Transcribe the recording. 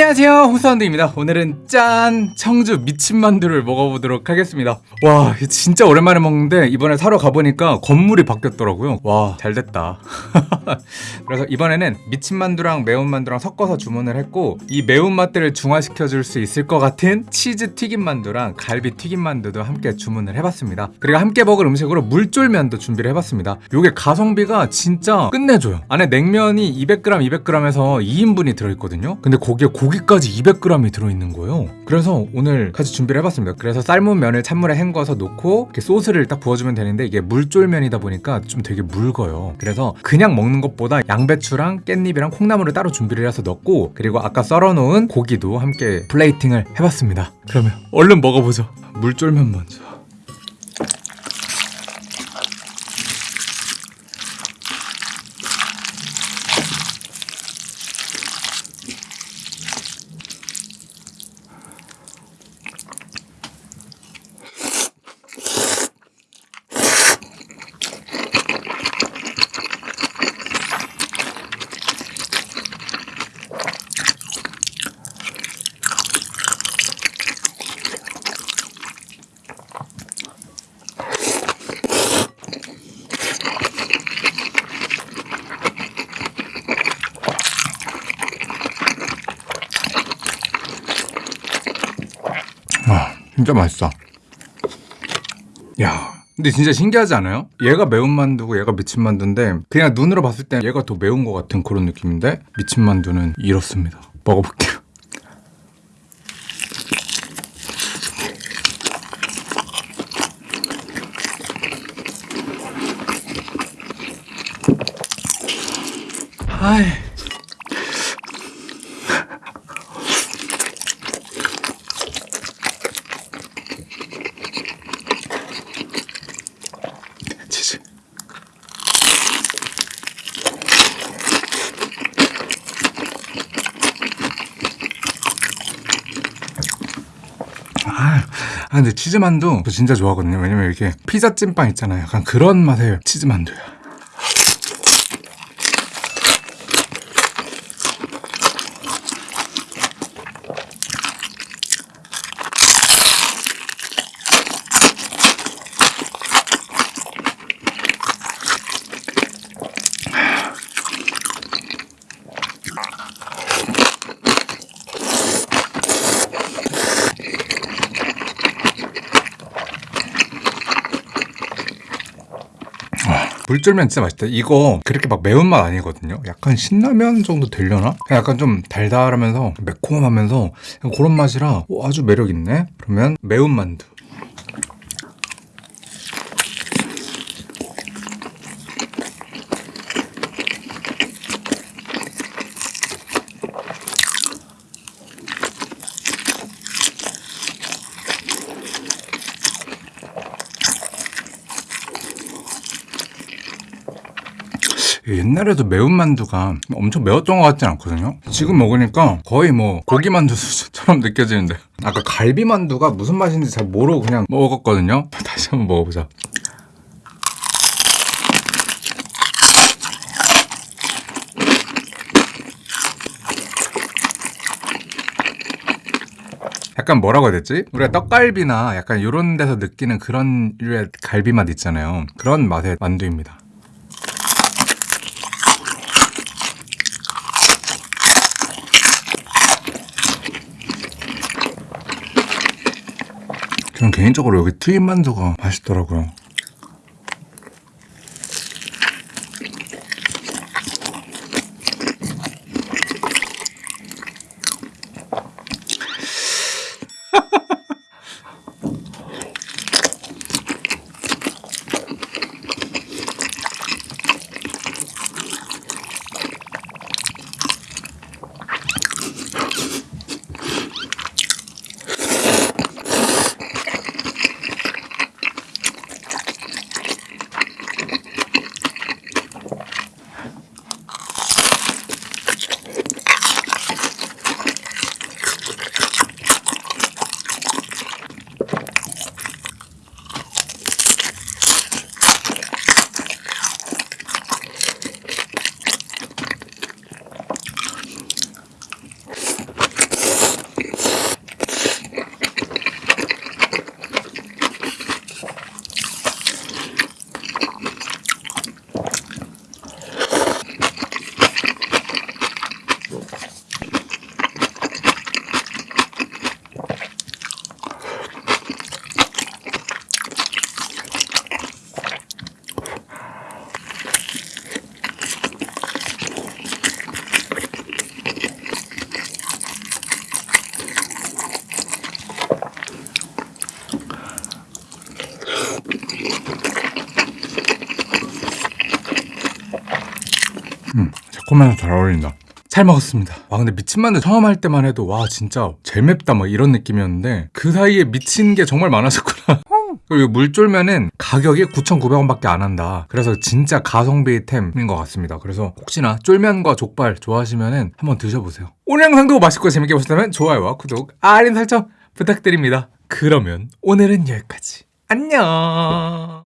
안녕하세요. 호수원드입니다. 오늘은 짠 청주 미친만두를 먹어보도록 하겠습니다. 와 진짜 오랜만에 먹는데 이번에 사러 가보니까 건물이 바뀌었더라고요. 와 잘됐다. 그래서 이번에는 미친만두랑 매운만두랑 섞어서 주문을 했고 이 매운맛들을 중화시켜줄 수 있을 것 같은 치즈 튀김만두랑 갈비 튀김만두도 함께 주문을 해봤습니다. 그리고 함께 먹을 음식으로 물쫄면도 준비를 해봤습니다. 요게 가성비가 진짜 끝내줘요. 안에 냉면이 200g 200g에서 2인분이 들어있거든요. 근데 거기에 고 기까지 200g이 들어있는 거예요. 그래서 오늘 같이 준비를 해봤습니다. 그래서 삶은 면을 찬물에 헹궈서 놓고 소스를 딱 부어주면 되는데 이게 물쫄면이다 보니까 좀 되게 묽어요. 그래서 그냥 먹는 것보다 양배추랑 깻잎이랑 콩나물을 따로 준비를 해서 넣고 그리고 아까 썰어놓은 고기도 함께 플레이팅을 해봤습니다. 그러면 얼른 먹어보죠. 물쫄면 먼저 와 진짜 맛있어. 야 근데 진짜 신기하지 않아요? 얘가 매운 만두고 얘가 미친 만두인데 그냥 눈으로 봤을 때 얘가 더 매운 것 같은 그런 느낌인데 미친 만두는 이렇습니다. 먹어볼게요. 아이 치즈 아, 아, 근데 치즈만두 저 진짜 좋아하거든요. 왜냐면 이렇게 피자 찐빵 있잖아요. 약간 그런 맛의 치즈만두야 물쫄면 진짜 맛있다. 이거 그렇게 막 매운맛 아니거든요. 약간 신라면 정도 되려나? 약간 좀 달달하면서 매콤하면서 그런 맛이라 오, 아주 매력 있네. 그러면 매운 만두. 옛날에도 매운 만두가 엄청 매웠던 것 같진 않거든요. 지금 먹으니까 거의 뭐 고기만두 수준처럼 느껴지는데. 아까 갈비만두가 무슨 맛인지 잘 모르고 그냥 먹었거든요. 다시 한번 먹어보자. 약간 뭐라고 해야 되지? 우리가 떡갈비나 약간 이런 데서 느끼는 그런 류의 갈비 맛 있잖아요. 그런 맛의 만두입니다 저는 개인적으로 여기 튀김 만두가 맛있더라고요. 음, 새콤해서 잘 어울린다. 잘 먹었습니다. 와 근데 미친 만두 처음 할 때만 해도 와 진짜 제일 맵다 막 이런 느낌이었는데 그 사이에 미친 게 정말 많았었구나. 그리고 물쫄면은 가격이 9,900원밖에 안 한다. 그래서 진짜 가성비 템인 것 같습니다. 그래서 혹시나 쫄면과 족발 좋아하시면은 한번 드셔보세요. 오늘 영상도 맛있고 재밌게 보셨다면 좋아요와 구독, 알림 설정 부탁드립니다. 그러면 오늘은 여기까지. 안녕.